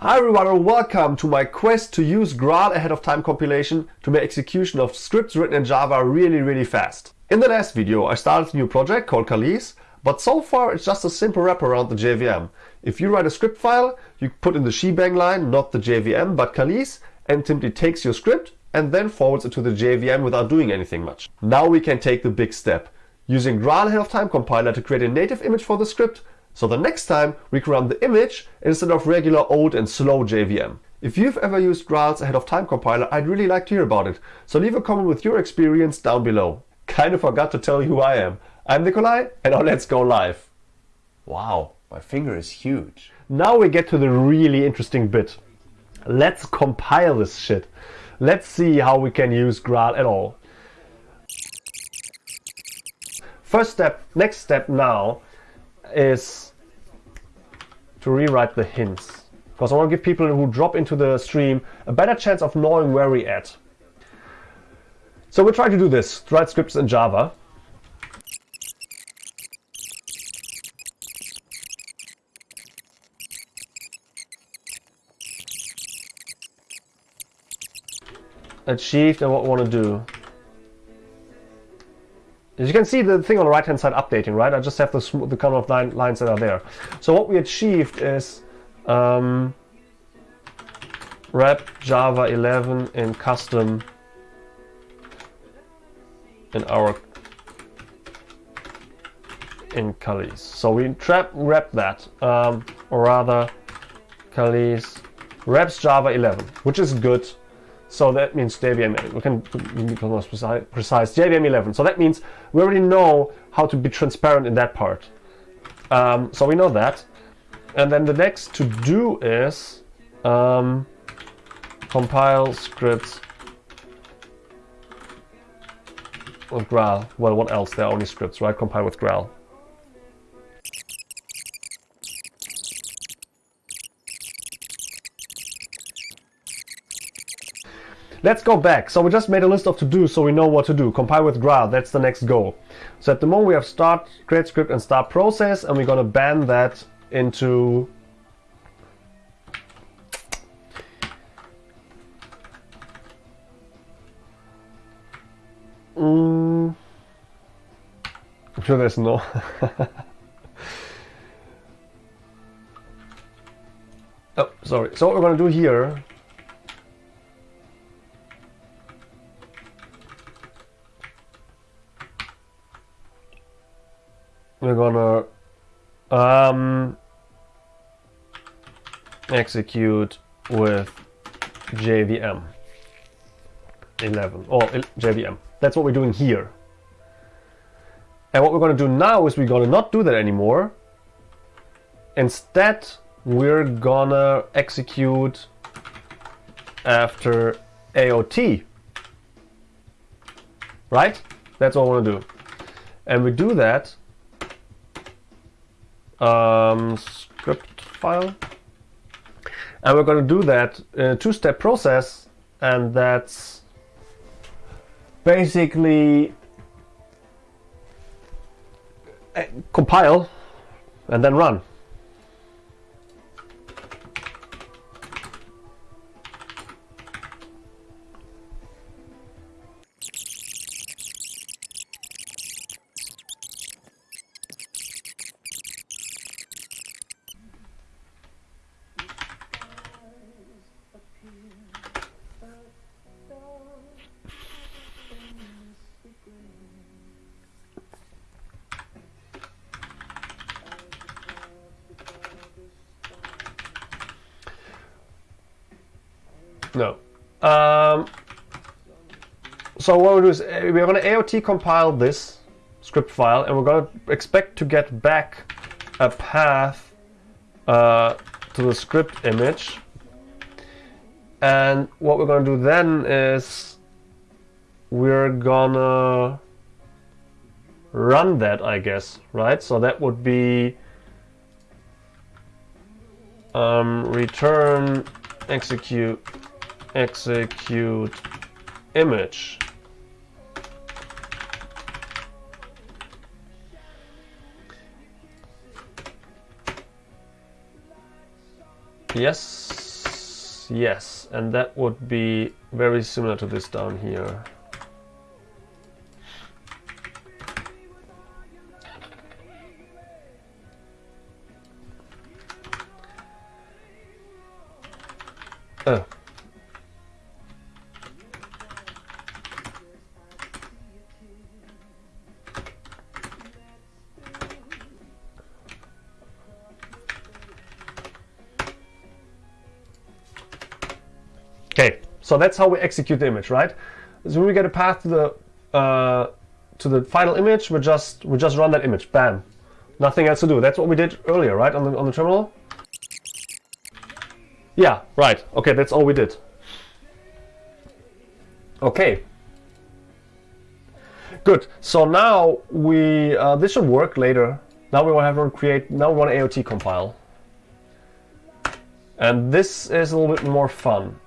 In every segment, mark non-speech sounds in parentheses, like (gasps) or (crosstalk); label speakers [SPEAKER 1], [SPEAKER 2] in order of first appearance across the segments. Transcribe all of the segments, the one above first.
[SPEAKER 1] Hi everyone and welcome to my quest to use Graal ahead of time compilation to make execution of scripts written in Java really really fast. In the last video I started a new project called Kalisz, but so far it's just a simple wrap around the JVM. If you write a script file, you put in the shebang line, not the JVM but Kalisz, and simply takes your script and then forwards it to the JVM without doing anything much. Now we can take the big step, using Graal ahead of time compiler to create a native image for the script so the next time we can run the image instead of regular old and slow JVM. If you've ever used Graal's ahead of time compiler, I'd really like to hear about it. So leave a comment with your experience down below. Kinda forgot to tell you who I am. I'm Nicolai and now let's go live.
[SPEAKER 2] Wow, my finger is huge.
[SPEAKER 1] Now we get to the really interesting bit. Let's compile this shit. Let's see how we can use Graal at all. First step, next step now is to rewrite the hints. Because I want to give people who drop into the stream a better chance of knowing where we're at. So we're trying to do this, to write scripts in Java. Achieved and what we want to do. As you can see the thing on the right hand side updating, right? I just have the, the kind of line, lines that are there. So what we achieved is um, wrap Java 11 in custom in our in Kalisz. So we trap wrap that, um, or rather Kalisz wraps Java 11, which is good. So that means JVM, we can become more precise, precise, JVM 11. So that means we already know how to be transparent in that part. Um, so we know that. And then the next to do is um, compile scripts with Graal. Well, what else? There are only scripts, right? Compile with Graal. Let's go back. So we just made a list of to-do so we know what to do. Compile with Graal, that's the next goal. So at the moment we have start, create script and start process and we're gonna ban that into mm. I'm sure there's no (laughs) Oh, sorry. So what we're gonna do here we're gonna um, execute with JVM 11 or JVM. That's what we're doing here. And what we're going to do now is we're going to not do that anymore. Instead, we're going to execute after AOT. Right? That's what I want to do. And we do that um, script file. And we're going to do that in a two-step process, and that's basically uh, compile and then run. No. Um, so what we'll do is uh, we're going to AOT compile this script file and we're going to expect to get back a path uh, to the script image. And what we're going to do then is we're gonna run that, I guess, right? So that would be um, return execute execute image. Yes. yes, and that would be very similar to this down here. Oh. So that's how we execute the image, right? So we get a path to the uh, to the final image, we just we just run that image, bam, nothing else to do. That's what we did earlier, right, on the on the terminal. Yeah, right. Okay, that's all we did. Okay. Good. So now we uh, this should work later. Now we want to create. Now we want to AOT compile, and this is a little bit more fun.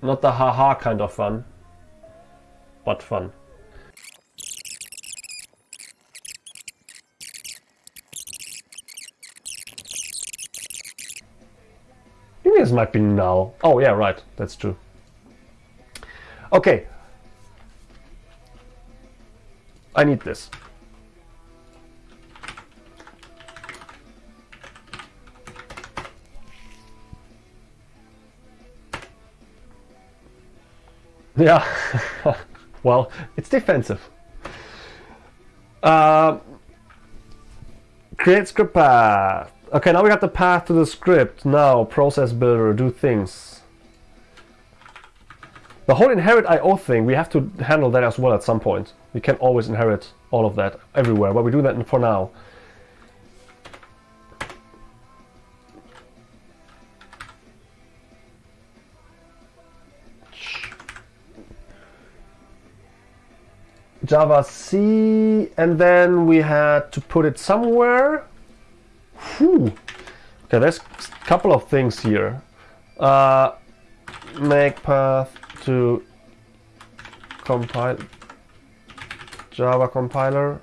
[SPEAKER 1] Not the haha kind of fun, but fun. This might be null. Oh yeah, right, that's true. Okay. I need this. Yeah, (laughs) well, it's defensive. Uh, create script path. Okay, now we got the path to the script. Now, process builder, do things. The whole inherit IO thing, we have to handle that as well at some point. We can always inherit all of that everywhere, but we do that for now. Java C, and then we had to put it somewhere. Whew. Okay, there's a couple of things here. Uh, make path to compile Java compiler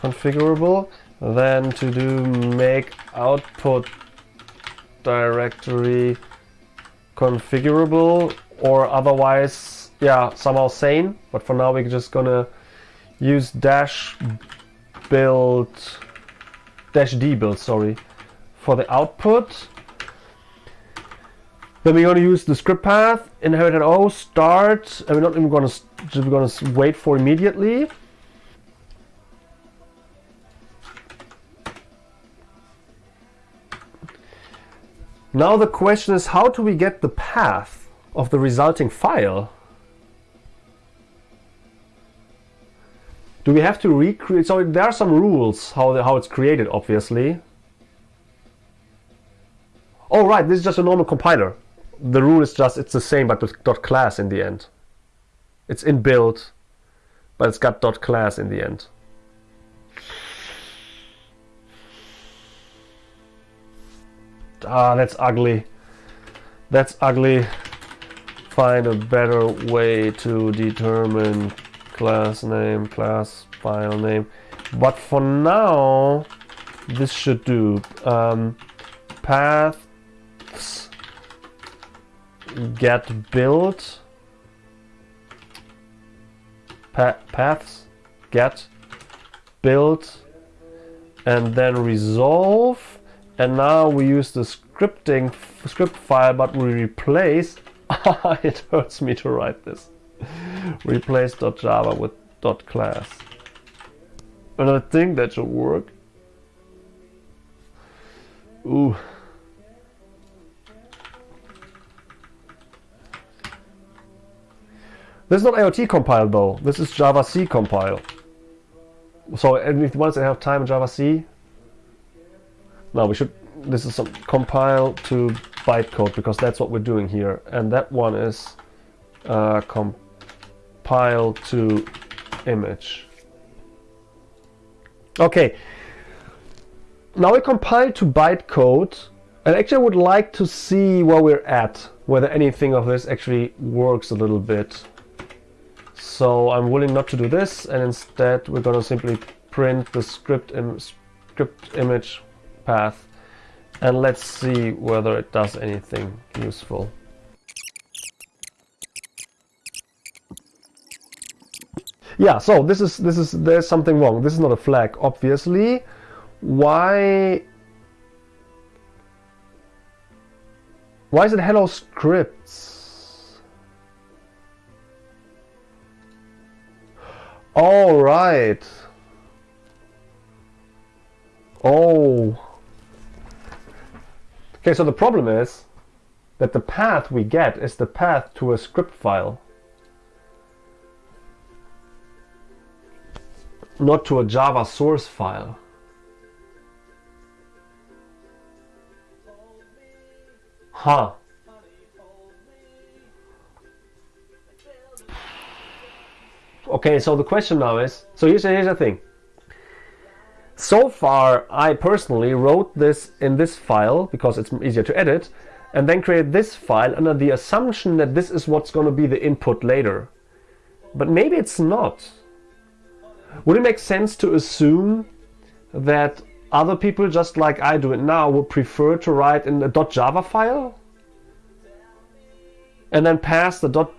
[SPEAKER 1] configurable. Then to do make output directory configurable or otherwise yeah, somehow sane. But for now, we're just gonna use dash build, dash d build, sorry, for the output. Then we're gonna use the script path, inherit O, start, and we're not even gonna, we're gonna wait for immediately. Now the question is how do we get the path of the resulting file? Do we have to recreate? So there are some rules how, the, how it's created, obviously. Oh, right, this is just a normal compiler. The rule is just, it's the same, but with dot class in the end. It's inbuilt, but it's got dot class in the end. Ah, that's ugly. That's ugly. Find a better way to determine class name, class file name. But for now, this should do. Um, paths get built. Pa paths get built and then resolve and now we use the scripting script file but we replace (laughs) it hurts me to write this replace .java with .class. And I think that should work. Ooh. This is not AOT compile though. This is Java C compile. So once I have time in Java C, now we should. This is some compile to bytecode because that's what we're doing here, and that one is uh, comp compile to image. Okay, now we compile to bytecode and actually I would like to see where we're at, whether anything of this actually works a little bit. So I'm willing not to do this and instead we're going to simply print the script, Im script image path and let's see whether it does anything useful. Yeah, so this is this is there's something wrong. This is not a flag, obviously. Why Why is it hello scripts? All right. Oh. Okay, so the problem is that the path we get is the path to a script file. Not to a Java source file. Huh. Okay, so the question now is, so here's, here's the thing. So far, I personally wrote this in this file because it's easier to edit and then create this file under the assumption that this is what's going to be the input later. But maybe it's not. Would it make sense to assume that other people, just like I do it now, would prefer to write in a .java file and then pass the dot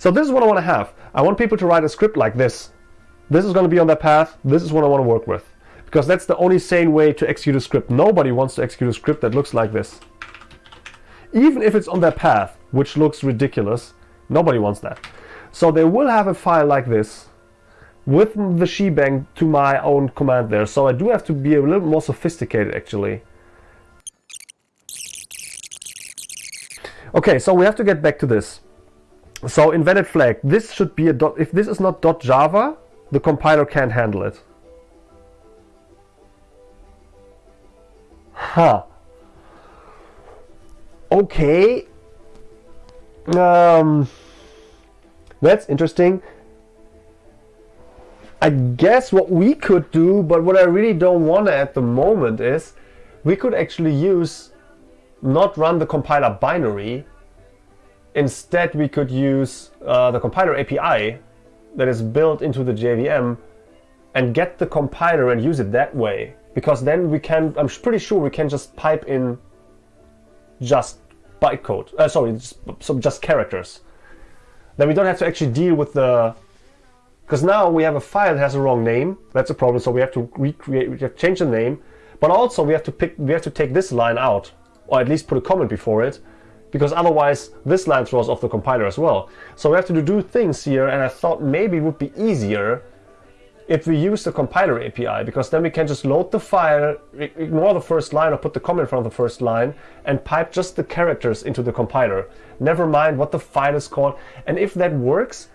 [SPEAKER 1] So this is what I want to have. I want people to write a script like this. This is going to be on their path. This is what I want to work with. Because that's the only sane way to execute a script. Nobody wants to execute a script that looks like this. Even if it's on their path, which looks ridiculous, nobody wants that. So they will have a file like this with the shebang to my own command there. So I do have to be a little more sophisticated actually. Okay, so we have to get back to this. So invalid flag, this should be a dot, if this is not dot .java, the compiler can't handle it. Huh. Okay. Um, that's interesting. I guess what we could do, but what I really don't want to at the moment is we could actually use not run the compiler binary Instead, we could use uh, the compiler API that is built into the JVM and get the compiler and use it that way. Because then we can, I'm pretty sure we can just pipe in just bytecode, uh, sorry, just, just characters. Then we don't have to actually deal with the, because now we have a file that has a wrong name. That's a problem. So we have to recreate, we have to change the name, but also we have to pick, we have to take this line out, or at least put a comment before it, because otherwise this line throws off the compiler as well. So we have to do things here and I thought maybe it would be easier if we use the compiler API because then we can just load the file, ignore the first line or put the comment in front of the first line and pipe just the characters into the compiler. Never mind what the file is called. And if that works,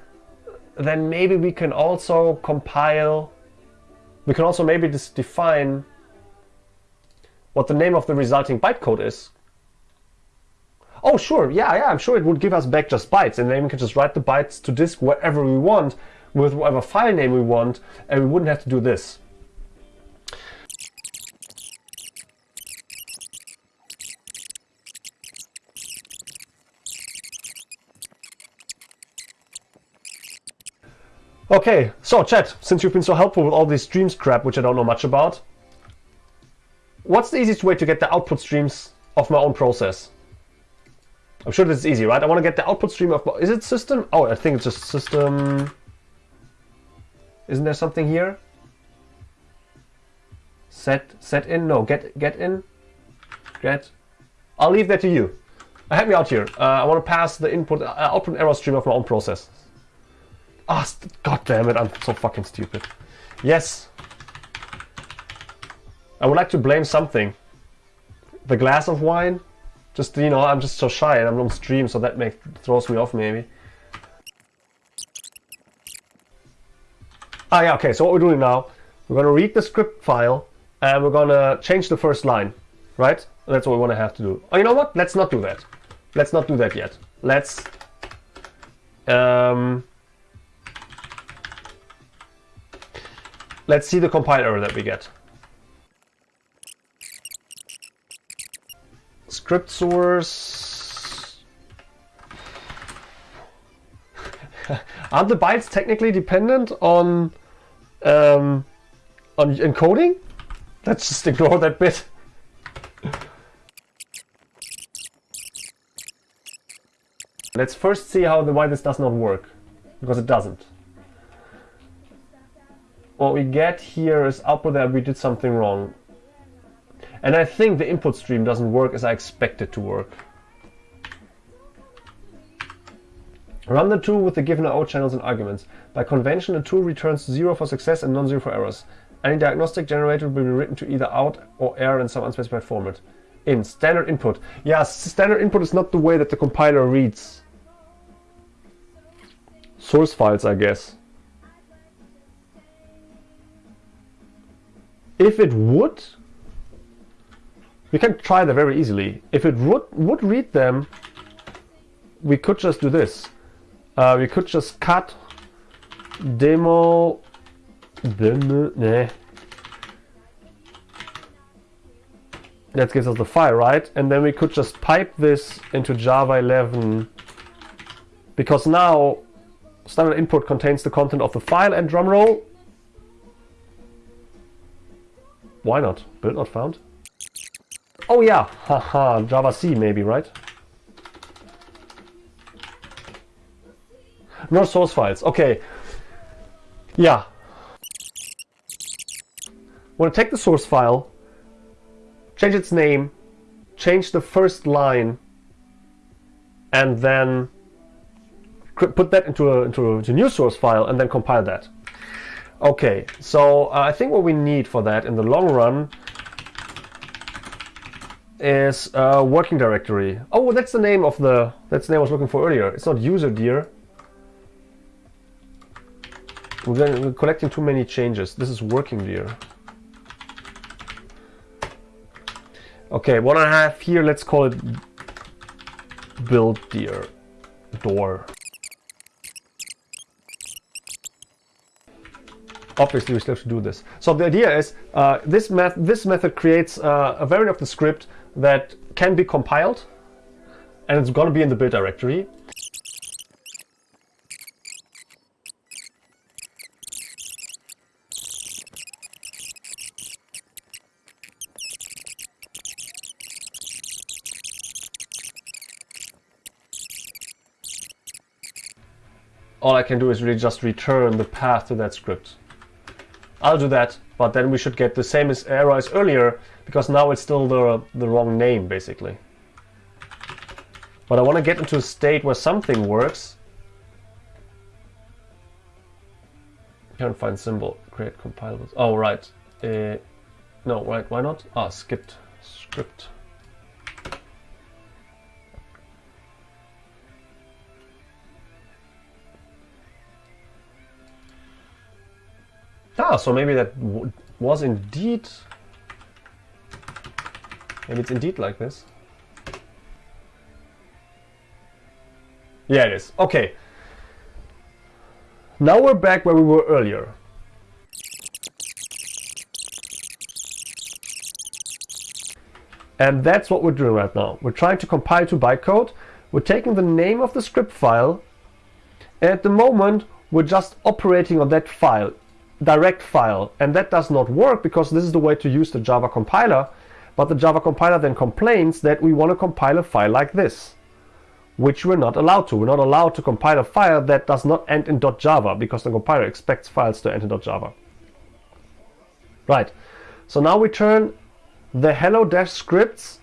[SPEAKER 1] then maybe we can also compile, we can also maybe just define what the name of the resulting bytecode is oh sure, yeah, yeah, I'm sure it would give us back just bytes and then we can just write the bytes to disk wherever we want with whatever file name we want and we wouldn't have to do this. Okay, so chat, since you've been so helpful with all these streams crap, which I don't know much about, what's the easiest way to get the output streams of my own process? I'm sure this is easy, right? I want to get the output stream of... Is it system? Oh, I think it's just system... Isn't there something here? Set set in? No, get get in. Get. I'll leave that to you. Uh, help me out here. Uh, I want to pass the input uh, output error stream of my own process. Ah, oh, god damn it! I'm so fucking stupid. Yes. I would like to blame something. The glass of wine. Just, you know, I'm just so shy and I'm on stream, so that makes throws me off maybe. Ah, yeah, okay, so what we're doing now, we're going to read the script file and we're going to change the first line, right? That's what we want to have to do. Oh, you know what? Let's not do that. Let's not do that yet. Let's... Um, let's see the compile error that we get. script source. Aren't the bytes technically dependent on um, on encoding? Let's just ignore that bit. Let's first see how the why this does not work, because it doesn't. What we get here is output that we did something wrong. And I think the input stream doesn't work as I expect it to work. Run the tool with the given IO channels and arguments. By convention, the tool returns 0 for success and non-zero for errors. Any diagnostic generator will be written to either out or error in some unspecified format. In standard input. Yeah, standard input is not the way that the compiler reads source files, I guess. If it would, we can try that very easily. If it would, would read them, we could just do this. Uh, we could just cut demo demo nah. that gives us the file right? And then we could just pipe this into java 11 because now standard input contains the content of the file and drumroll. Why not? Build not found? Oh yeah. Haha. Java c maybe right no source files. Okay. Yeah. Want to take the source file change its name change the first line and then put that into a, into a, into a new source file and then compile that. Okay. So uh, I think what we need for that in the long run is a working directory. Oh that's the name of the that's the name I was looking for earlier. It's not user dir we're, collecting too many changes. This is working dir. Okay, what I have here, let's call it build dir door. Obviously, we still have to do this. So the idea is uh, this, met this method creates uh, a variant of the script that can be compiled and it's going to be in the build directory. All I can do is really just return the path to that script. I'll do that, but then we should get the same as error as earlier, because now it's still the, the wrong name, basically. But I want to get into a state where something works. Can't find symbol. Create compilables. Oh, right. Uh, no, right. Why not? Ah, skipped script. Ah, so maybe that was indeed... Maybe it's indeed like this. Yeah, it is. Okay. Now we're back where we were earlier. And that's what we're doing right now. We're trying to compile to bytecode. We're taking the name of the script file. And at the moment, we're just operating on that file direct file and that does not work because this is the way to use the Java compiler but the Java compiler then complains that we want to compile a file like this which we're not allowed to. We're not allowed to compile a file that does not end in .java because the compiler expects files to end in .java. Right, so now we turn the hello-scripts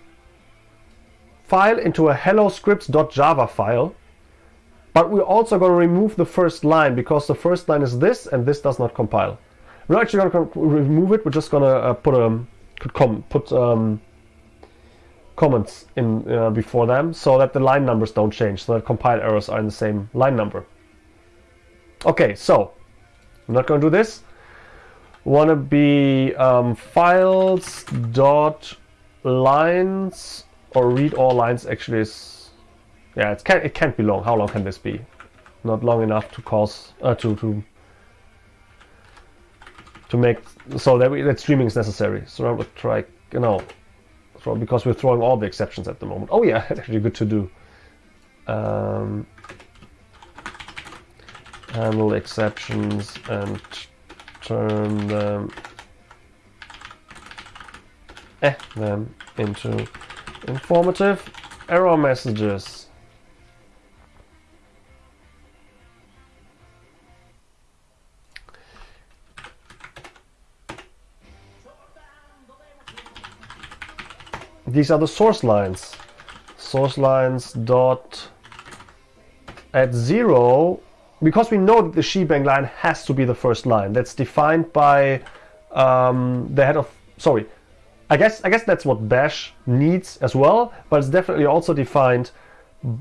[SPEAKER 1] file into a hello scripts.java file but we're also going to remove the first line because the first line is this and this does not compile. We're actually going to remove it. We're just going to uh, put a com put um, comments in uh, before them so that the line numbers don't change, so that compile errors are in the same line number. Okay, so I'm not going to do this. Want to be um, files dot lines or read all lines actually is yeah, it can't it can't be long. How long can this be? Not long enough to cause uh, to to to make so that, we, that streaming is necessary. So I would try you know so because we're throwing all the exceptions at the moment. Oh yeah, (laughs) it's actually good to do. Um, handle exceptions and turn them eh, them into informative error messages. These are the source lines. Source lines dot at zero because we know that the shebang line has to be the first line. That's defined by um, the head of sorry. I guess I guess that's what Bash needs as well, but it's definitely also defined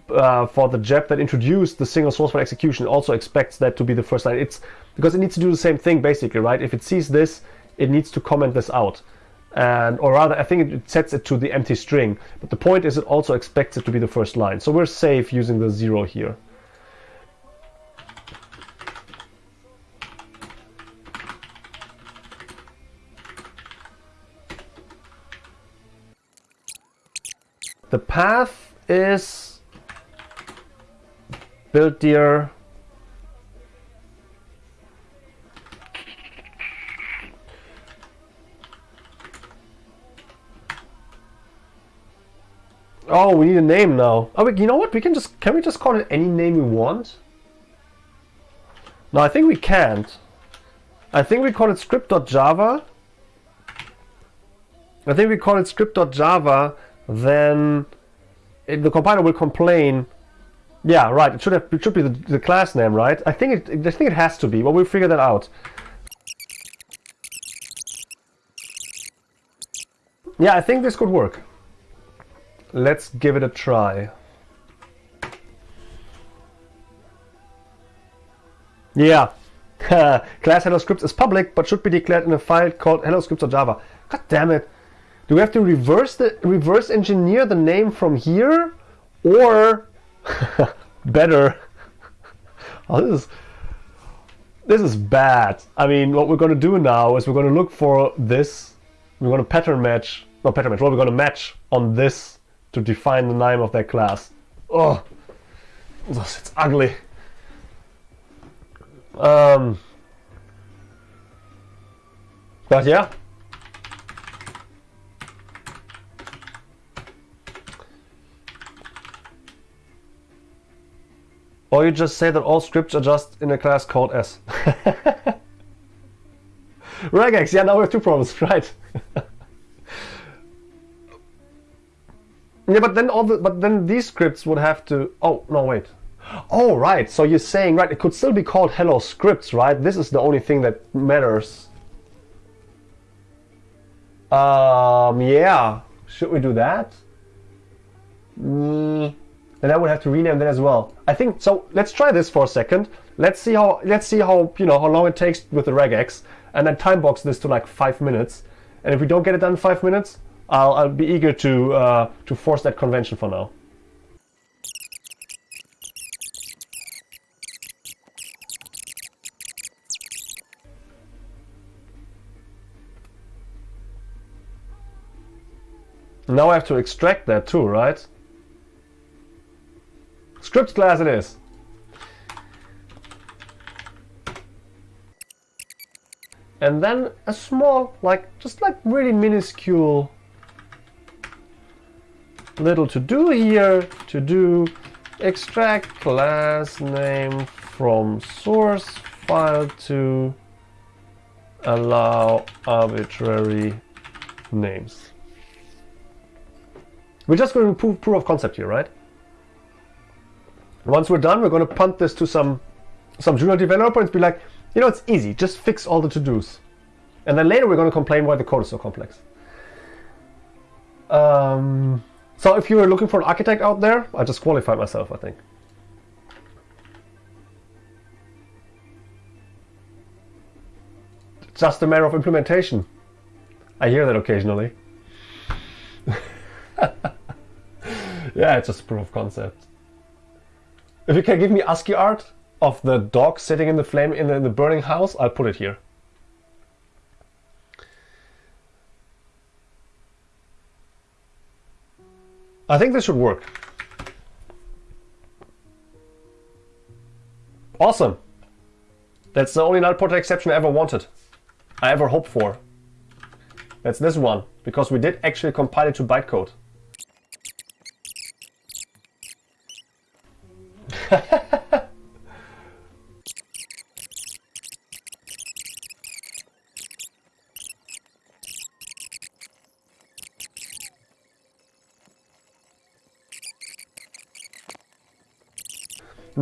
[SPEAKER 1] uh, for the JEP that introduced the single source file execution. Also expects that to be the first line. It's because it needs to do the same thing basically, right? If it sees this, it needs to comment this out and or rather I think it sets it to the empty string but the point is it also expects it to be the first line. So we're safe using the zero here. The path is build dir Oh, we need a name now. Oh, you know what? We can just, can we just call it any name we want? No, I think we can't. I think we call it script.java. I think we call it script.java, then it, the compiler will complain. Yeah, right. It should have. It should be the, the class name, right? I think it. I think it has to be, but we'll figure that out. Yeah, I think this could work. Let's give it a try. Yeah. (laughs) Class Hello Scripts is public, but should be declared in a file called Hello Scripts or Java. God damn it. Do we have to reverse the reverse engineer the name from here? Or (laughs) better. (laughs) oh, this is this is bad. I mean, what we're going to do now is we're going to look for this. We're going to pattern match, not pattern match, what we're going to match on this to define the name of that class. Oh, it's ugly. Um, but yeah. Or you just say that all scripts are just in a class called S. (laughs) regex, yeah, now we have two problems, (laughs) right? Yeah, but then all the but then these scripts would have to. Oh no, wait. Oh right. So you're saying right? It could still be called hello scripts, right? This is the only thing that matters. Um. Yeah. Should we do that? Mm, then I would have to rename that as well. I think so. Let's try this for a second. Let's see how let's see how you know how long it takes with the regex, and then time box this to like five minutes. And if we don't get it done in five minutes, I'll, I'll be eager to, uh, to force that convention for now. Now I have to extract that too, right? Script class it is. And then a small, like, just like really minuscule little to do here to do extract class name from source file to allow arbitrary names. We're just going to prove proof of concept here, right? Once we're done, we're going to punt this to some some junior developer and be like, you know, it's easy, just fix all the to-dos. And then later we're going to complain why the code is so complex. Um, so if you were looking for an architect out there, I just qualified myself, I think. It's just a matter of implementation. I hear that occasionally. (laughs) yeah, it's just proof of concept. If you can give me ASCII art of the dog sitting in the flame in the, in the burning house, I'll put it here. I think this should work. Awesome. That's the only null pointer exception I ever wanted. I ever hoped for. That's this one, because we did actually compile it to bytecode. (laughs)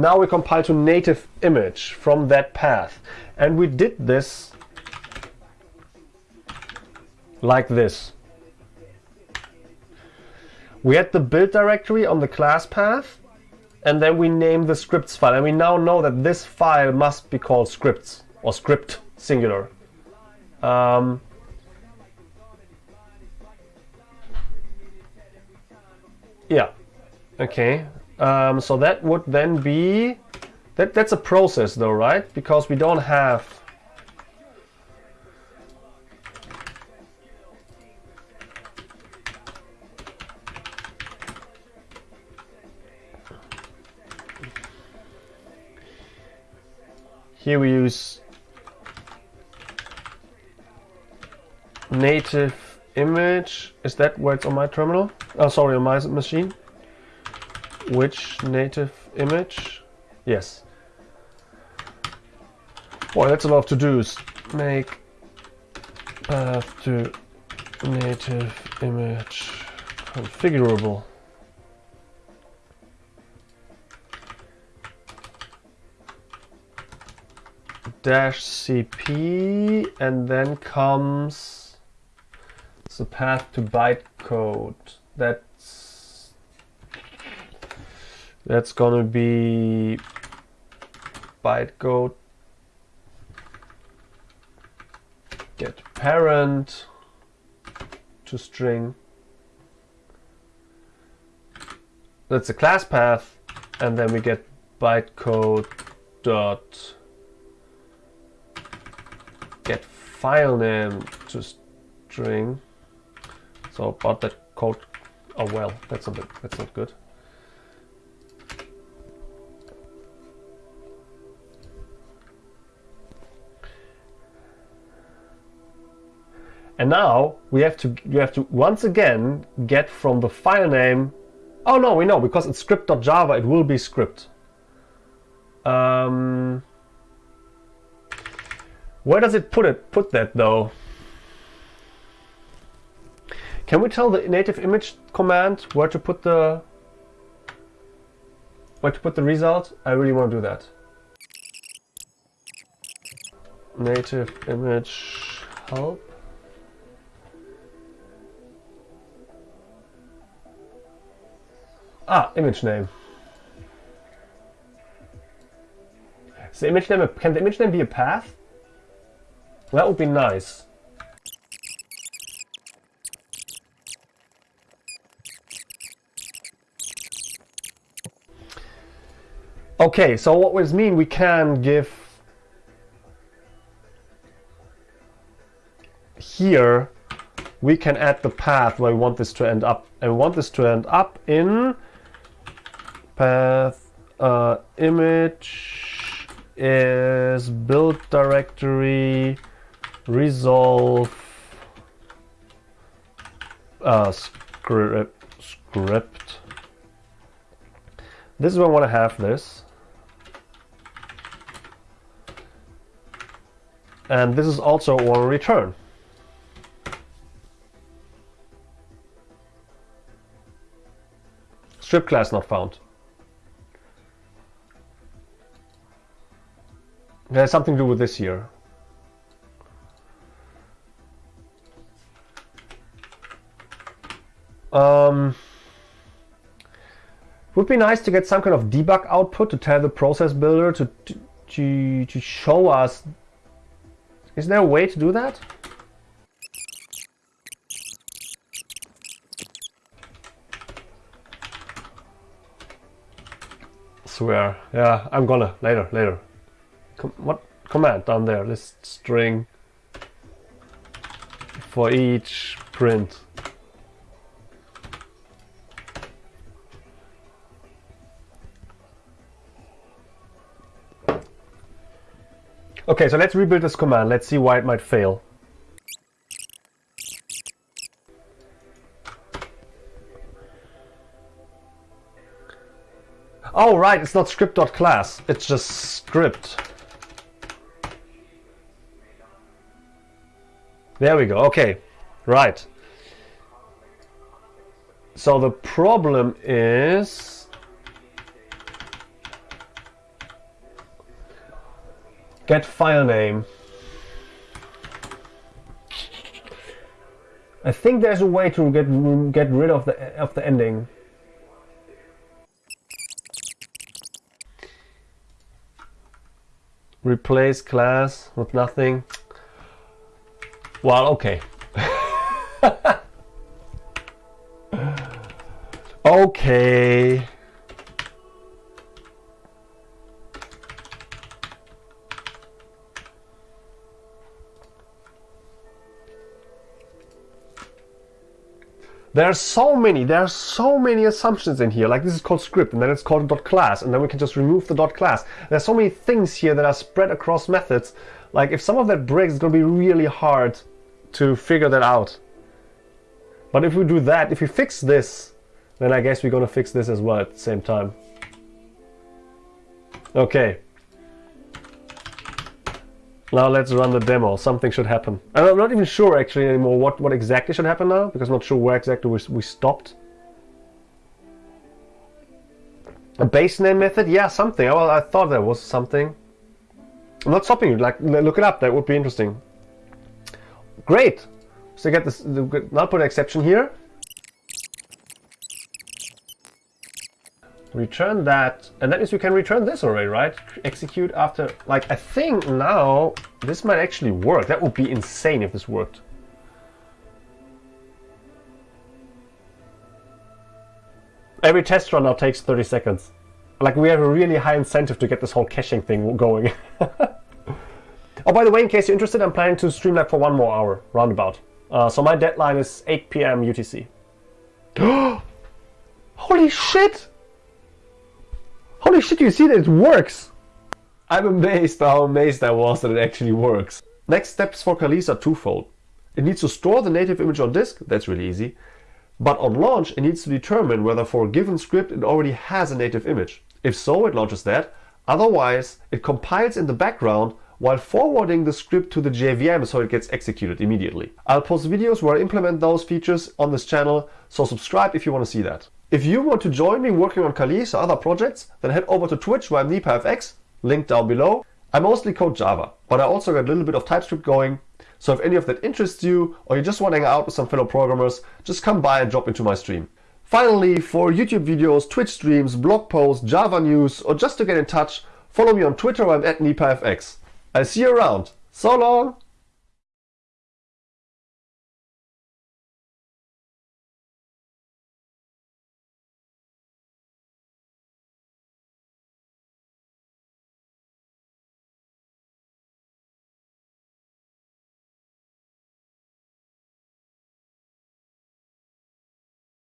[SPEAKER 1] now we compile to native image from that path. And we did this like this. We had the build directory on the class path, and then we name the scripts file. And we now know that this file must be called scripts, or script singular. Um, yeah, okay. Um, so that would then be, that, that's a process though, right? Because we don't have Here we use native image. Is that where it's on my terminal? Oh, sorry, on my machine. Which native image? Yes. Boy, that's a lot of to do. Make path to native image configurable. dash cp and then comes the path to bytecode. That's that's gonna be bytecode get parent to string. That's a class path, and then we get bytecode dot get file name to string. So, but that code, oh well, that's not that's not good. And now we have to you have to once again get from the file name. Oh no, we know because it's script.java. It will be script. Um, where does it put it? Put that though. Can we tell the native image command where to put the where to put the result? I really want to do that. Native image help. Ah, image name. The image name can the image name be a path? That would be nice. Okay, so what does mean we can give here we can add the path where we want this to end up and we want this to end up in path uh, image is build directory resolve uh, script script. This is where I want to have this. And this is also to return. Strip class not found there's something to do with this year. Um, would be nice to get some kind of debug output to tell the process builder to, to, to show us. Is there a way to do that? Swear. Yeah, I'm gonna. Later, later. Com what command down there? List string for each print. Okay, so let's rebuild this command. Let's see why it might fail. Oh, right, it's not script.class. It's just script. There we go. Okay, right. So the problem is get file name. I think there's a way to get get rid of the of the ending. Replace class with nothing. Well, okay. okay. There are so many, there are so many assumptions in here. Like this is called script and then it's called dot class and then we can just remove the dot class. There's so many things here that are spread across methods. Like if some of that breaks, it's to be really hard to figure that out. But if we do that, if we fix this, then I guess we're to fix this as well at the same time. Okay. Now let's run the demo. Something should happen. And I'm not even sure actually anymore what, what exactly should happen now, because I'm not sure where exactly we, we stopped. A base name method? Yeah, something. Well, I thought there was something. I'm not stopping you. Like, look it up. That would be interesting. Great. So get this. Put an exception here. return that and that means we can return this already right execute after like I think now this might actually work that would be insane if this worked every test run now takes 30 seconds like we have a really high incentive to get this whole caching thing going (laughs) oh by the way in case you're interested I'm planning to stream Streamlab for one more hour roundabout uh, so my deadline is 8 p.m. UTC (gasps) holy shit Holy shit, you see that it works! I'm amazed how amazed I was that it actually works. Next steps for Kalisz are twofold. It needs to store the native image on disk, that's really easy. But on launch, it needs to determine whether for a given script it already has a native image. If so, it launches that. Otherwise, it compiles in the background while forwarding the script to the JVM so it gets executed immediately. I'll post videos where I implement those features on this channel, so subscribe if you want to see that. If you want to join me working on Kalisz or other projects, then head over to Twitch where I'm NipaFX, link down below. I mostly code Java, but I also got a little bit of TypeScript going. So if any of that interests you, or you just want to hang out with some fellow programmers, just come by and drop into my stream. Finally, for YouTube videos, Twitch streams, blog posts, Java news, or just to get in touch, follow me on Twitter, where I'm at NipaFX. I'll see you around. So long!